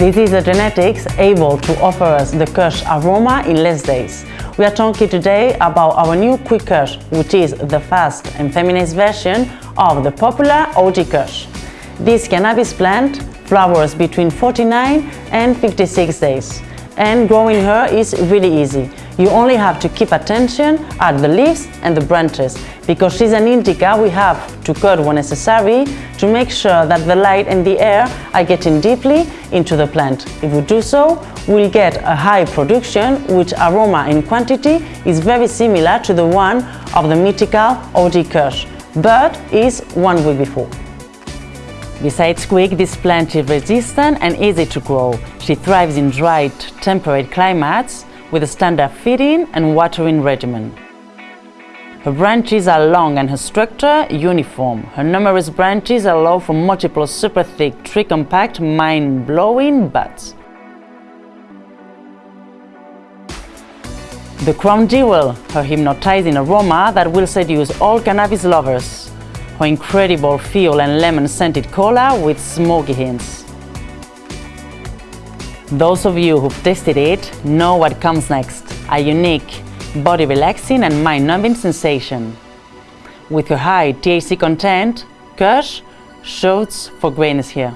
This is the genetics able to offer us the Kush aroma in less days. We are talking today about our new Quick Kush, which is the fast and feminized version of the popular OG Kush. This cannabis plant flowers between 49 and 56 days and growing her is really easy. You only have to keep attention at the leaves and the branches because she's an indica we have to cut when necessary to make sure that the light and the air are getting deeply into the plant. If we do so, we'll get a high production which aroma and quantity is very similar to the one of the mythical OG Kush, but is one week before. Besides quick, this plant is resistant and easy to grow. She thrives in dry, temperate climates with a standard feeding and watering regimen. Her branches are long and her structure uniform. Her numerous branches allow for multiple super thick, tree compact, mind-blowing buds. The crown jewel, her hypnotizing aroma that will seduce all cannabis lovers. Her incredible feel and lemon-scented cola with smoky hints. Those of you who've tasted it know what comes next, a unique, body-relaxing and mind-numbing sensation. With her high THC content, Kush shoots for greatness here.